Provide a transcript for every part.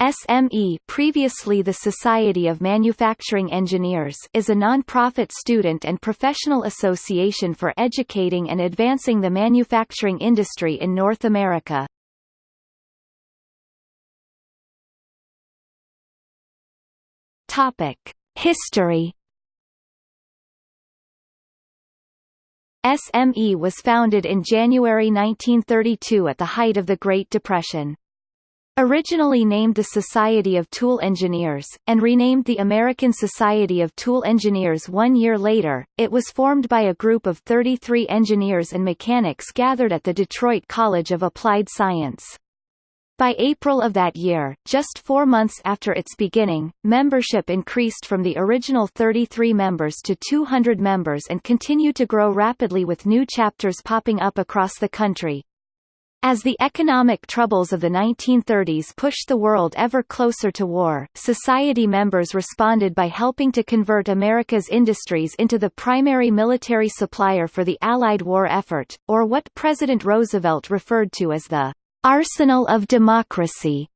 SME previously the Society of Manufacturing Engineers is a non-profit student and professional association for educating and advancing the manufacturing industry in North America. Topic: History SME was founded in January 1932 at the height of the Great Depression. Originally named the Society of Tool Engineers, and renamed the American Society of Tool Engineers one year later, it was formed by a group of 33 engineers and mechanics gathered at the Detroit College of Applied Science. By April of that year, just four months after its beginning, membership increased from the original 33 members to 200 members and continued to grow rapidly with new chapters popping up across the country. As the economic troubles of the 1930s pushed the world ever closer to war, society members responded by helping to convert America's industries into the primary military supplier for the Allied war effort, or what President Roosevelt referred to as the Arsenal of Democracy.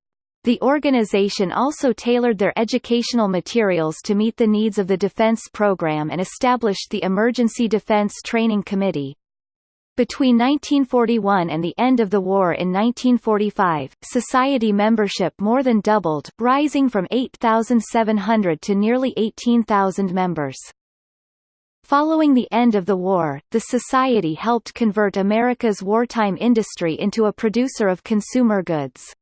The organization also tailored their educational materials to meet the needs of the defense program and established the Emergency Defense Training Committee. Between 1941 and the end of the war in 1945, society membership more than doubled, rising from 8,700 to nearly 18,000 members. Following the end of the war, the Society helped convert America's wartime industry into a producer of consumer goods.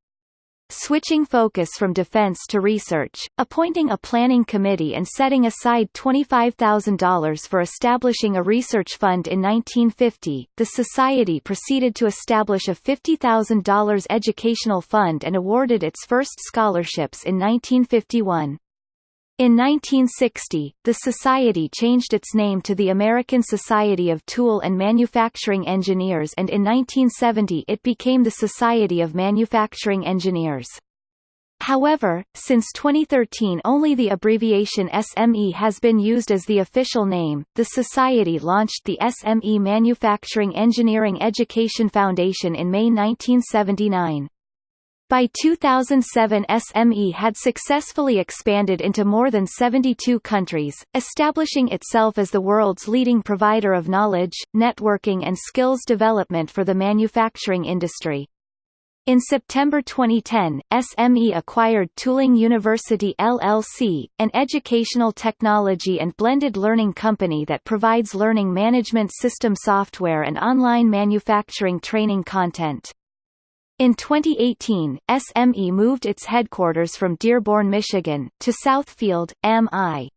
Switching focus from defense to research, appointing a planning committee and setting aside $25,000 for establishing a research fund in 1950, the Society proceeded to establish a $50,000 educational fund and awarded its first scholarships in 1951. In 1960, the Society changed its name to the American Society of Tool and Manufacturing Engineers and in 1970 it became the Society of Manufacturing Engineers. However, since 2013 only the abbreviation SME has been used as the official name. The Society launched the SME Manufacturing Engineering Education Foundation in May 1979. By 2007 SME had successfully expanded into more than 72 countries, establishing itself as the world's leading provider of knowledge, networking and skills development for the manufacturing industry. In September 2010, SME acquired Tooling University LLC, an educational technology and blended learning company that provides learning management system software and online manufacturing training content. In 2018, SME moved its headquarters from Dearborn, Michigan, to Southfield, MI.